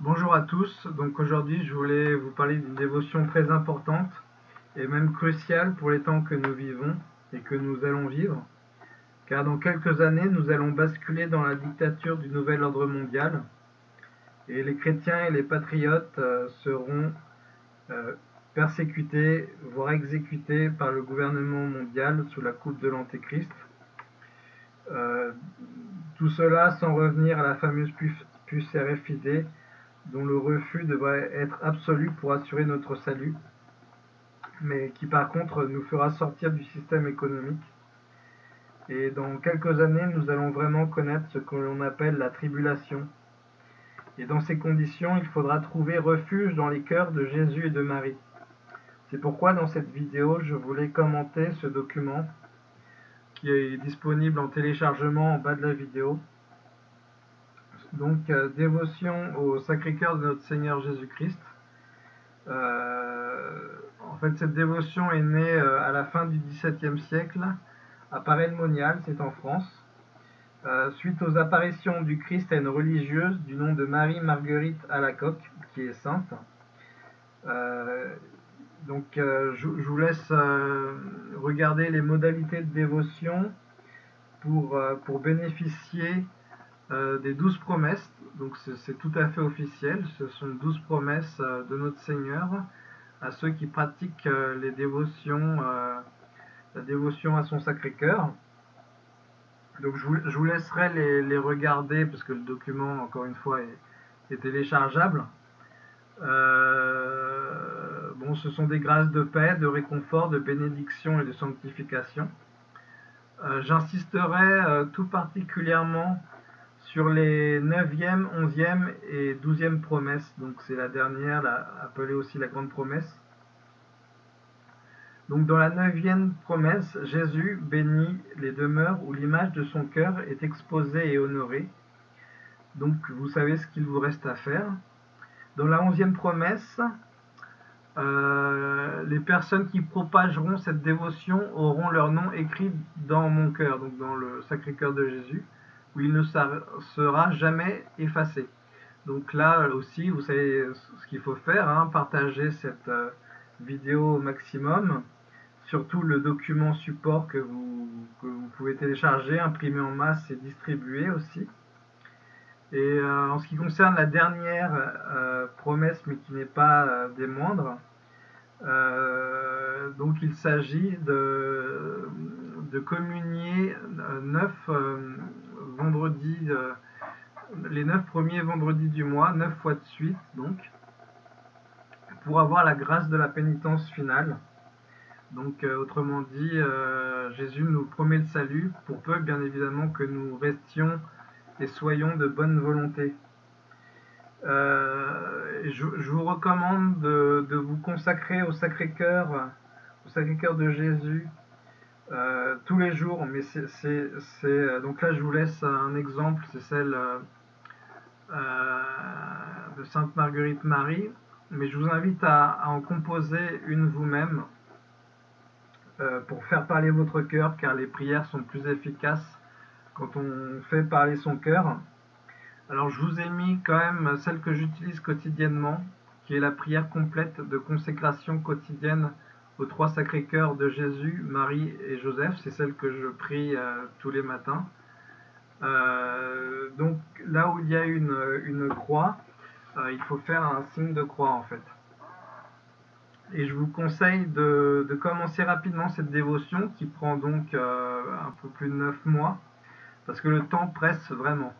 Bonjour à tous, donc aujourd'hui je voulais vous parler d'une dévotion très importante et même cruciale pour les temps que nous vivons et que nous allons vivre, car dans quelques années nous allons basculer dans la dictature du nouvel ordre mondial et les chrétiens et les patriotes euh, seront euh, persécutés, voire exécutés par le gouvernement mondial sous la coupe de l'Antéchrist. Euh, tout cela sans revenir à la fameuse puce RFID dont le refus devrait être absolu pour assurer notre salut, mais qui par contre nous fera sortir du système économique. Et dans quelques années, nous allons vraiment connaître ce que l'on appelle la tribulation. Et dans ces conditions, il faudra trouver refuge dans les cœurs de Jésus et de Marie. C'est pourquoi dans cette vidéo, je voulais commenter ce document qui est disponible en téléchargement en bas de la vidéo. Donc, euh, dévotion au Sacré-Cœur de notre Seigneur Jésus-Christ. Euh, en fait, cette dévotion est née euh, à la fin du XVIIe siècle à Paray-le-Monial, c'est en France, suite aux apparitions du Christ à une religieuse du nom de Marie-Marguerite Alacoque, qui est sainte. donc, je, vous laisse regarder les modalités de dévotion pour, pour bénéficier euh, des douze promesses, donc c'est tout à fait officiel, ce sont douze promesses euh, de notre Seigneur à ceux qui pratiquent euh, les dévotions, la dévotion à son Sacré-Cœur. Donc je vous, laisserai les, regarder parce que le document, encore une fois, est, téléchargeable. bon, ce sont des grâces de paix, de réconfort, de bénédiction et de sanctification. J'insisterai tout particulièrement sur les 9e, 11e et 12e promesses, donc c'est la dernière, appelée aussi la grande promesse. Donc dans la 9e promesse, Jésus bénit les demeures où l'image de son cœur est exposée et honorée. Donc vous savez ce qu'il vous reste à faire. Dans la 11e promesse, euh, les personnes qui propageront cette dévotion auront leur nom écrit dans mon cœur, donc dans le sacré cœur de Jésus où il ne sera jamais effacé. Donc là aussi, vous savez ce qu'il faut faire, hein, partager cette euh, vidéo au maximum, surtout le document support que vous, pouvez télécharger, imprimer en masse et distribuer aussi. Et euh, en ce qui concerne la dernière euh, promesse, mais qui n'est pas des moindres, donc il s'agit de, de communier neuf vendredi, euh, les neuf premiers vendredis du mois, neuf fois de suite, donc, pour avoir la grâce de la pénitence finale. Donc, euh, autrement dit, euh, Jésus nous promet le salut, pour peu, bien évidemment, que nous restions et soyons de bonne volonté. Je, vous recommande de, de, vous consacrer au Sacré-Cœur, au Sacré-Cœur de Jésus, euh, tous les jours, mais c'est euh, donc là je vous laisse un exemple, c'est celle euh, de Sainte Marguerite Marie, mais je vous invite à, en composer une vous-même pour faire parler votre cœur, car les prières sont plus efficaces quand on fait parler son cœur. Alors je vous ai mis quand même celle que j'utilise quotidiennement, qui est la prière complète de consécration quotidienne aux trois sacrés cœurs de Jésus, Marie et Joseph. C'est celle que je prie euh, tous les matins. Euh, donc là où il y a une, croix, euh, il faut faire un signe de croix en fait. Et je vous conseille de, commencer rapidement cette dévotion qui prend donc un peu plus de 9 mois parce que le temps presse vraiment.